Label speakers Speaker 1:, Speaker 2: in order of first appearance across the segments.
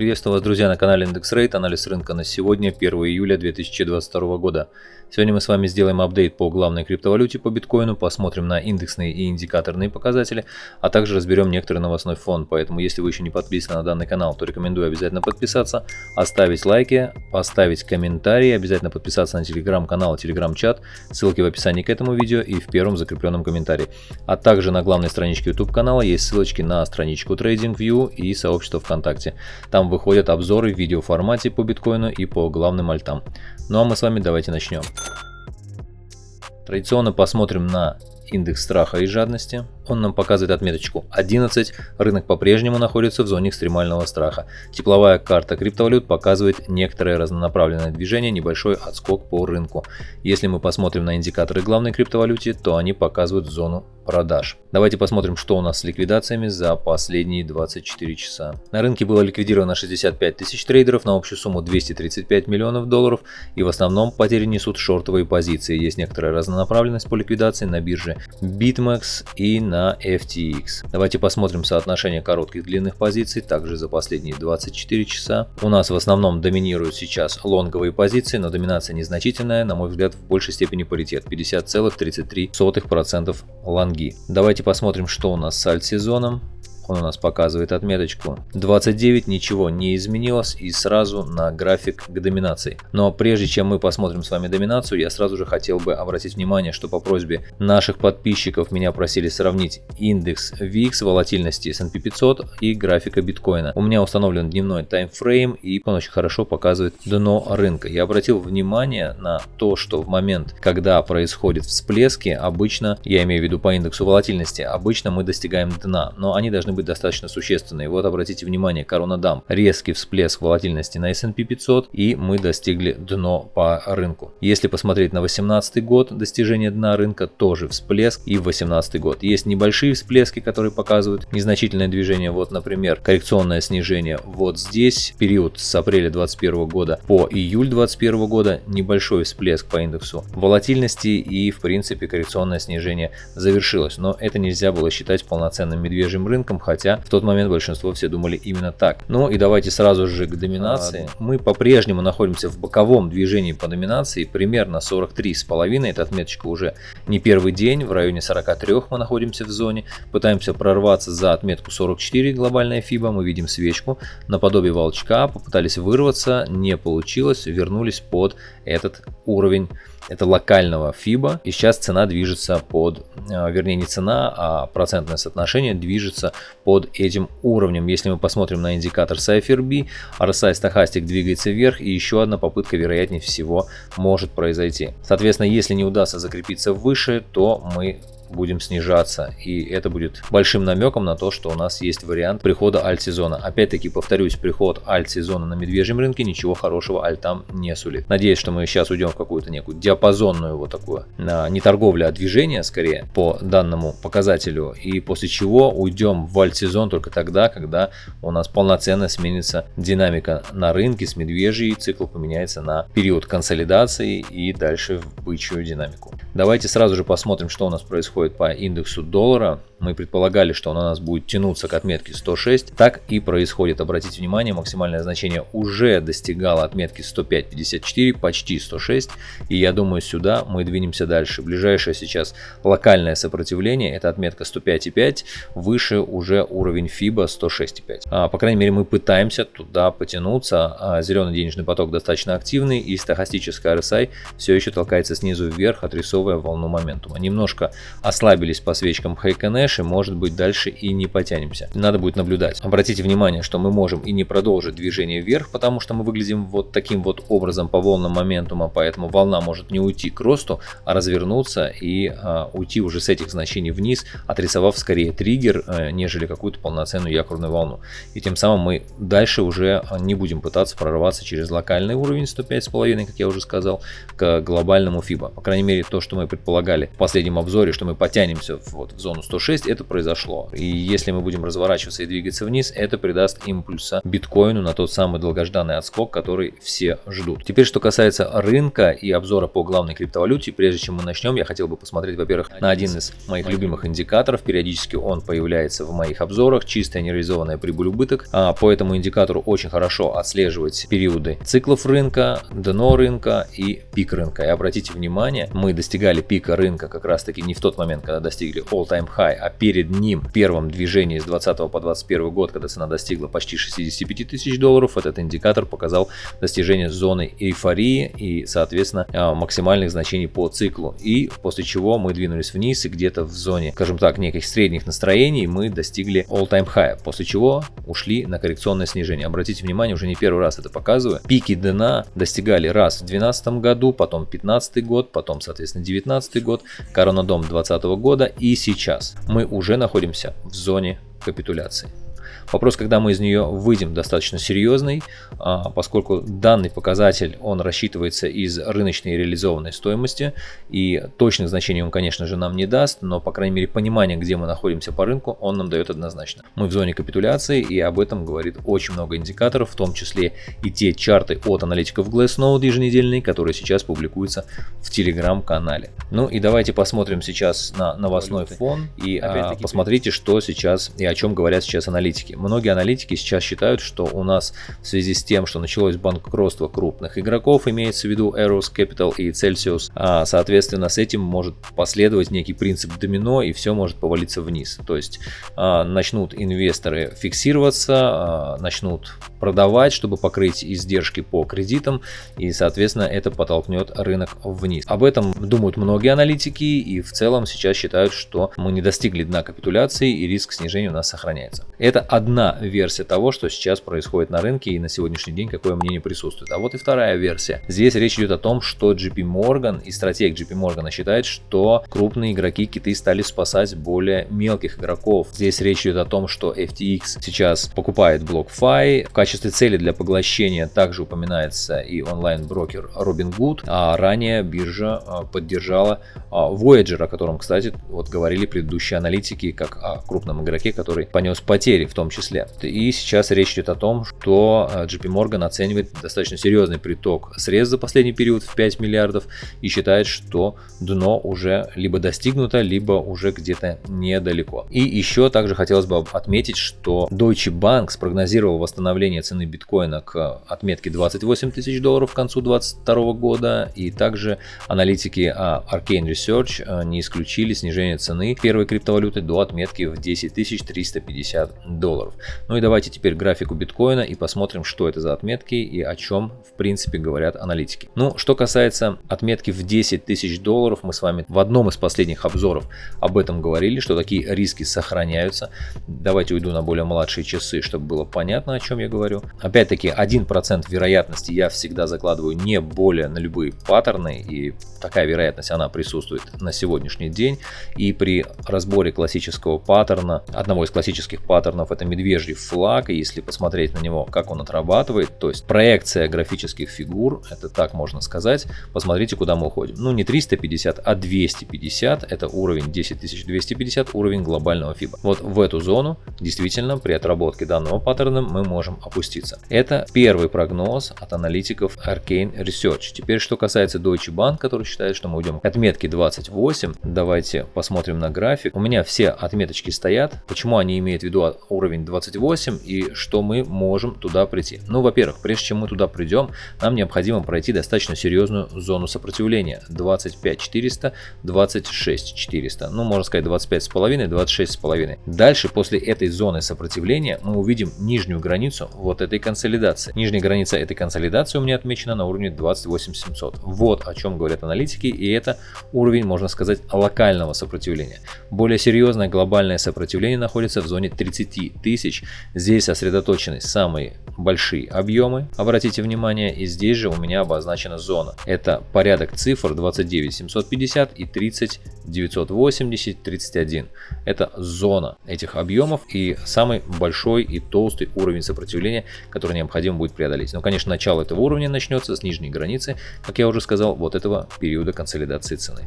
Speaker 1: Приветствую вас, друзья, на канале Индекс Рейт. Анализ рынка на сегодня, 1 июля 2022 года. Сегодня мы с вами сделаем апдейт по главной криптовалюте по биткоину, посмотрим на индексные и индикаторные показатели, а также разберем некоторый новостной фон. Поэтому, если вы еще не подписаны на данный канал, то рекомендую обязательно подписаться, оставить лайки, поставить комментарии, обязательно подписаться на телеграм-канал, телеграм-чат, ссылки в описании к этому видео и в первом закрепленном комментарии. А также на главной страничке YouTube канала есть ссылочки на страничку TradingView и сообщество ВКонтакте. Там выходят обзоры в видеоформате по биткоину и по главным альтам. Ну а мы с вами давайте начнем. Традиционно посмотрим на индекс страха и жадности. Он нам показывает отметочку 11. Рынок по-прежнему находится в зоне экстремального страха. Тепловая карта криптовалют показывает некоторое разнонаправленное движение, небольшой отскок по рынку. Если мы посмотрим на индикаторы главной криптовалюте, то они показывают зону продаж. Давайте посмотрим, что у нас с ликвидациями за последние 24 часа. На рынке было ликвидировано 65 тысяч трейдеров на общую сумму 235 миллионов долларов и в основном потери несут шортовые позиции. Есть некоторая разнонаправленность по ликвидации на бирже BitMEX и на FTX. Давайте посмотрим соотношение коротких длинных позиций также за последние 24 часа. У нас в основном доминируют сейчас лонговые позиции, но доминация незначительная, на мой взгляд в большей степени паритет 50,33% лонги. Давайте посмотрим, что у нас с альт-сезоном. Он у нас показывает отметочку 29, ничего не изменилось и сразу на график к доминации. Но прежде чем мы посмотрим с вами доминацию, я сразу же хотел бы обратить внимание, что по просьбе наших подписчиков меня просили сравнить индекс VIX волатильности S&P 500 и графика биткоина. У меня установлен дневной таймфрейм и он очень хорошо показывает дно рынка. Я обратил внимание на то, что в момент, когда происходят всплески, обычно, я имею в виду по индексу волатильности, обычно мы достигаем дна, но они должны быть быть достаточно существенной. Вот обратите внимание, корона дам, резкий всплеск волатильности на S&P 500 и мы достигли дно по рынку. Если посмотреть на 2018 год, достижение дна рынка тоже всплеск и в 2018 год. Есть небольшие всплески, которые показывают незначительное движение. Вот, например, коррекционное снижение вот здесь, период с апреля 2021 года по июль 2021 года, небольшой всплеск по индексу волатильности и в принципе коррекционное снижение завершилось. Но это нельзя было считать полноценным медвежьим рынком, хотя в тот момент большинство все думали именно так. Ну и давайте сразу же к доминации. Мы по-прежнему находимся в боковом движении по доминации, примерно 43,5, эта отметочка уже не первый день, в районе 43 мы находимся в зоне, пытаемся прорваться за отметку 44 глобальная FIBA, мы видим свечку наподобие волчка, попытались вырваться, не получилось, вернулись под этот уровень это локального FIBA. И сейчас цена движется под, э, вернее не цена, а процентное соотношение движется под этим уровнем. Если мы посмотрим на индикатор CypherB, RSI стахастик двигается вверх и еще одна попытка вероятнее всего может произойти. Соответственно, если не удастся закрепиться выше, то мы будем снижаться. И это будет большим намеком на то, что у нас есть вариант прихода альт-сезона. Опять-таки, повторюсь, приход альт-сезона на медвежьем рынке ничего хорошего альтам не сулит. Надеюсь, что мы сейчас уйдем в какую-то некую диапазонную вот такую, не торговля, а движение скорее по данному показателю. И после чего уйдем в альт-сезон только тогда, когда у нас полноценно сменится динамика на рынке с медвежьей, цикл поменяется на период консолидации и дальше в бычью динамику. Давайте сразу же посмотрим, что у нас происходит происходит по индексу доллара, мы предполагали, что он у нас будет тянуться к отметке 106, так и происходит. Обратите внимание, максимальное значение уже достигало отметки 105.54, почти 106, и я думаю, сюда мы двинемся дальше. Ближайшее сейчас локальное сопротивление, это отметка 105.5, выше уже уровень FIBA 106.5. А, по крайней мере, мы пытаемся туда потянуться, а зеленый денежный поток достаточно активный, и стахастическая RSI все еще толкается снизу вверх, отрисовывая волну моментума. Немножко ослабились по свечкам Хайконеш, дальше, может быть, дальше и не потянемся. Надо будет наблюдать. Обратите внимание, что мы можем и не продолжить движение вверх, потому что мы выглядим вот таким вот образом по волнам моментума, поэтому волна может не уйти к росту, а развернуться и а, уйти уже с этих значений вниз, отрисовав скорее триггер, а, нежели какую-то полноценную якорную волну. И тем самым мы дальше уже не будем пытаться прорваться через локальный уровень 105,5, как я уже сказал, к глобальному FIBA. По крайней мере, то, что что мы предполагали в последнем обзоре, что мы потянемся вот в зону 106, это произошло. И если мы будем разворачиваться и двигаться вниз, это придаст импульса биткоину на тот самый долгожданный отскок, который все ждут. Теперь, что касается рынка и обзора по главной криптовалюте, прежде чем мы начнем, я хотел бы посмотреть, во-первых, на один из моих любимых индикаторов. Периодически он появляется в моих обзорах. Чистая нереализованная прибыль-убыток. А по этому индикатору очень хорошо отслеживать периоды циклов рынка, дно рынка и пик рынка. И обратите внимание, мы достигали пика рынка как раз таки не в тот момент, когда достигли all-time high, а перед ним в первом движении с 20 по 21 год, когда цена достигла почти 65 тысяч долларов, этот индикатор показал достижение зоны эйфории и, соответственно, а, максимальных значений по циклу. И после чего мы двинулись вниз и где-то в зоне, скажем так, неких средних настроений мы достигли all-time high, после чего ушли на коррекционное снижение. Обратите внимание, уже не первый раз это показываю. Пики дна достигали раз в 2012 году, потом 15 год, потом, соответственно, 19 год, коронадом 2020 года и сейчас. Мы уже находимся в зоне капитуляции. Вопрос, когда мы из нее выйдем, достаточно серьезный, а, поскольку данный показатель, он рассчитывается из рыночной реализованной стоимости, и точных значений он, конечно же, нам не даст, но, по крайней мере, понимание, где мы находимся по рынку, он нам дает однозначно. Мы в зоне капитуляции, и об этом говорит очень много индикаторов, в том числе и те чарты от аналитиков Glassnode еженедельные, которые сейчас публикуются в телеграм-канале. Ну и давайте посмотрим сейчас на новостной фон и а, посмотрите, что сейчас и о чем говорят сейчас аналитики многие аналитики сейчас считают, что у нас в связи с тем, что началось банкротство крупных игроков, имеется в виду Eros Capital и Celsius, а, соответственно, с этим может последовать некий принцип домино и все может повалиться вниз. То есть а, начнут инвесторы фиксироваться, а, начнут продавать, чтобы покрыть издержки по кредитам и, соответственно, это подтолкнет рынок вниз. Об этом думают многие аналитики и в целом сейчас считают, что мы не достигли дна капитуляции и риск снижения у нас сохраняется. Это одна версия того, что сейчас происходит на рынке и на сегодняшний день какое мнение присутствует. А вот и вторая версия. Здесь речь идет о том, что JP Morgan и стратег JP Morgan считает, что крупные игроки киты стали спасать более мелких игроков. Здесь речь идет о том, что FTX сейчас покупает BlockFi. В качестве цели для поглощения также упоминается и онлайн-брокер Robinhood, а ранее биржа а, поддержала а, Voyager, о котором, кстати, вот говорили предыдущие аналитики, как о крупном игроке, который понес потери в том числе. И сейчас речь идет о том, что э, JP Morgan оценивает достаточно серьезный приток средств за последний период в 5 миллиардов и считает, что дно уже либо достигнуто, либо уже где-то недалеко. И еще также хотелось бы отметить, что Deutsche Bank спрогнозировал восстановление цены биткоина к отметке 28 тысяч долларов к концу 2022 года. И также аналитики а, Arcane Research э, не исключили снижение цены первой криптовалюты до отметки в 10 350 долларов. Ну и давайте теперь графику биткоина и посмотрим, что это за отметки и о чем в принципе говорят аналитики. Ну, что касается отметки в 10 тысяч долларов, мы с вами в одном из последних обзоров об этом говорили, что такие риски сохраняются. Давайте уйду на более младшие часы, чтобы было понятно, о чем я говорю. Опять-таки, 1% вероятности я всегда закладываю не более на любые паттерны, и такая вероятность, она присутствует на сегодняшний день. И при разборе классического паттерна, одного из классических паттернов, это медвежий флаг, и если посмотреть на него, как он отрабатывает, то есть проекция графических фигур, это так можно сказать, посмотрите, куда мы уходим. Ну, не 350, а 250, это уровень 10250, уровень глобального FIBA. Вот в эту зону действительно при отработке данного паттерна мы можем опуститься. Это первый прогноз от аналитиков Arcane Research. Теперь, что касается Deutsche Bank, который считает, что мы уйдем к отметке 28, давайте посмотрим на график. У меня все отметочки стоят. Почему они имеют в виду уровень 28 и что мы можем туда прийти? Ну, во-первых, прежде чем мы туда придем, нам необходимо пройти достаточно серьезную зону сопротивления. 25 400, 26 400. Ну, можно сказать 25 с половиной, 26 с половиной. Дальше, после этой зоны сопротивления, мы увидим нижнюю границу вот этой консолидации. Нижняя граница этой консолидации у меня отмечена на уровне 28 700. Вот о чем говорят аналитики, и это уровень, можно сказать, локального сопротивления. Более серьезное глобальное сопротивление находится в зоне 30 5000. Здесь сосредоточены самые большие объемы, обратите внимание, и здесь же у меня обозначена зона. Это порядок цифр 29 750 и 30 980 31. Это зона этих объемов и самый большой и толстый уровень сопротивления, который необходимо будет преодолеть. Но, конечно, начало этого уровня начнется с нижней границы, как я уже сказал, вот этого периода консолидации цены.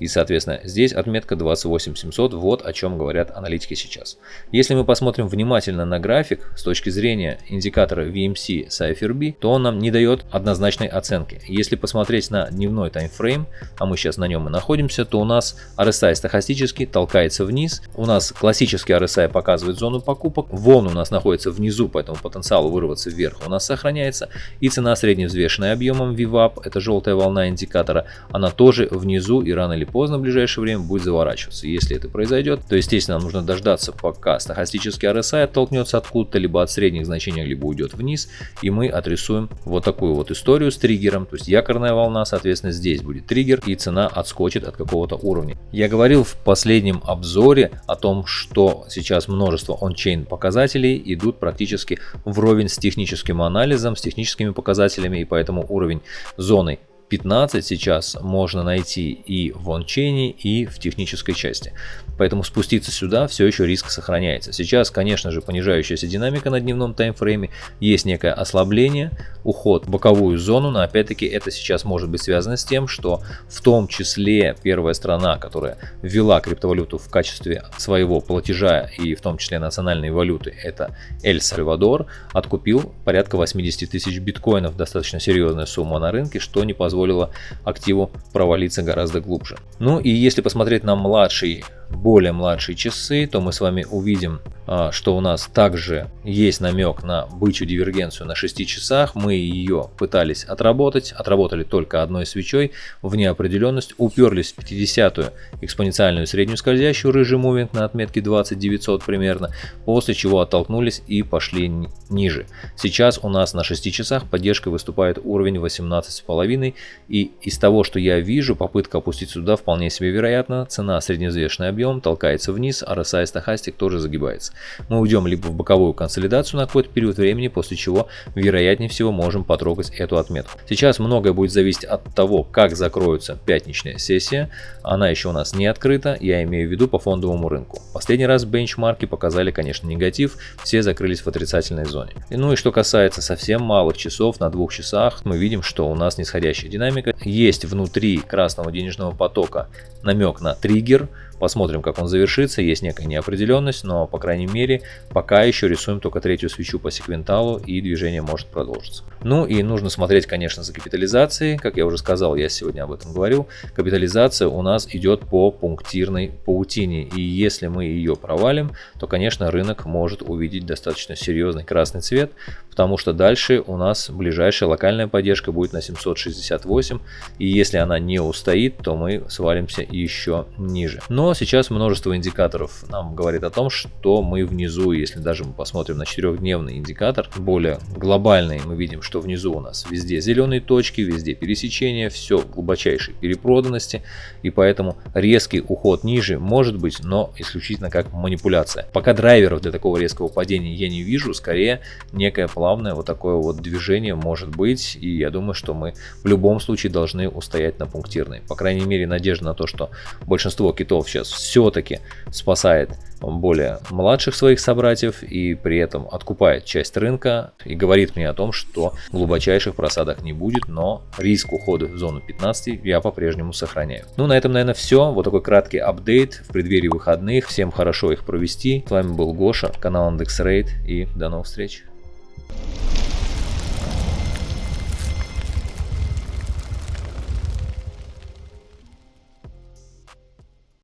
Speaker 1: И, соответственно, здесь отметка 28 700, вот о чем говорят аналитики сейчас. Если мы посмотрим внимательно на график с точки зрения индикатора VMC IFRB, то он нам не дает однозначной оценки. Если посмотреть на дневной таймфрейм, а мы сейчас на нем и находимся, то у нас RSI стахастически толкается вниз. У нас классический RSI показывает зону покупок. Волн у нас находится внизу, поэтому потенциал вырваться вверх у нас сохраняется. И цена средневзвешенная объемом VWAP, это желтая волна индикатора, она тоже внизу и рано или поздно в ближайшее время будет заворачиваться. Если это произойдет, то естественно нам нужно дождаться пока стахастический RSI оттолкнется откуда-то, либо от средних значений, либо уйдет вниз. И мы отрисуем вот такую вот историю с триггером. То есть якорная волна, соответственно, здесь будет триггер и цена отскочит от какого-то уровня. Я говорил в последнем обзоре о том, что сейчас множество ончейн показателей идут практически вровень с техническим анализом, с техническими показателями, и поэтому уровень зоны 15 сейчас можно найти и в ончейне, и в технической части. Поэтому спуститься сюда все еще риск сохраняется. Сейчас, конечно же, понижающаяся динамика на дневном таймфрейме, есть некое ослабление, уход в боковую зону, но опять-таки это сейчас может быть связано с тем, что в том числе первая страна, которая ввела криптовалюту в качестве своего платежа и в том числе национальной валюты, это Эль Сальвадор, откупил порядка 80 тысяч биткоинов, достаточно серьезная сумма на рынке, что не позволило активу провалиться гораздо глубже. Ну и если посмотреть на младший более младшие часы, то мы с вами увидим, а, что у нас также есть намек на бычью дивергенцию на 6 часах. Мы ее пытались отработать, отработали только одной свечой в неопределенность, уперлись в 50-ю экспоненциальную среднюю скользящую рыжий мувинг на отметке 20900 примерно, после чего оттолкнулись и пошли ниже. Сейчас у нас на 6 часах поддержкой выступает уровень 18,5 и из того, что я вижу, попытка опустить сюда вполне себе вероятно, цена средневзвешенный объем толкается вниз, а RSI стахастик тоже загибается. Мы уйдем либо в боковую консолидацию на какой-то период времени, после чего вероятнее всего можем потрогать эту отметку. Сейчас многое будет зависеть от того, как закроется пятничная сессия. Она еще у нас не открыта, я имею в виду по фондовому рынку. Последний раз бенчмарки показали, конечно, негатив, все закрылись в отрицательной зоне. И, ну и что касается совсем малых часов, на двух часах, мы видим, что у нас нисходящая динамика. Есть внутри красного денежного потока намек на триггер, Посмотрим, как он завершится. Есть некая неопределенность, но, по крайней мере, пока еще рисуем только третью свечу по секвенталу, и движение может продолжиться. Ну и нужно смотреть, конечно, за капитализацией. Как я уже сказал, я сегодня об этом говорил. Капитализация у нас идет по пунктирной паутине. И если мы ее провалим, то, конечно, рынок может увидеть достаточно серьезный красный цвет, потому что дальше у нас ближайшая локальная поддержка будет на 768. И если она не устоит, то мы свалимся еще ниже. Но сейчас множество индикаторов нам говорит о том, что мы внизу, если даже мы посмотрим на четырехдневный индикатор, более глобальный, мы видим, что внизу у нас везде зеленые точки, везде пересечения, все глубочайшей перепроданности, и поэтому резкий уход ниже может быть, но исключительно как манипуляция. Пока драйверов для такого резкого падения я не вижу, скорее некое плавное вот такое вот движение может быть, и я думаю, что мы в любом случае должны устоять на пунктирной. По крайней мере, надежда на то, что большинство китов сейчас все-таки спасает более младших своих собратьев и при этом откупает часть рынка и говорит мне о том, что глубочайших просадок не будет, но риск ухода в зону 15 я по-прежнему сохраняю. Ну, на этом, наверное, все. Вот такой краткий апдейт в преддверии выходных. Всем хорошо их провести. С вами был Гоша, канал IndexRate и до новых встреч.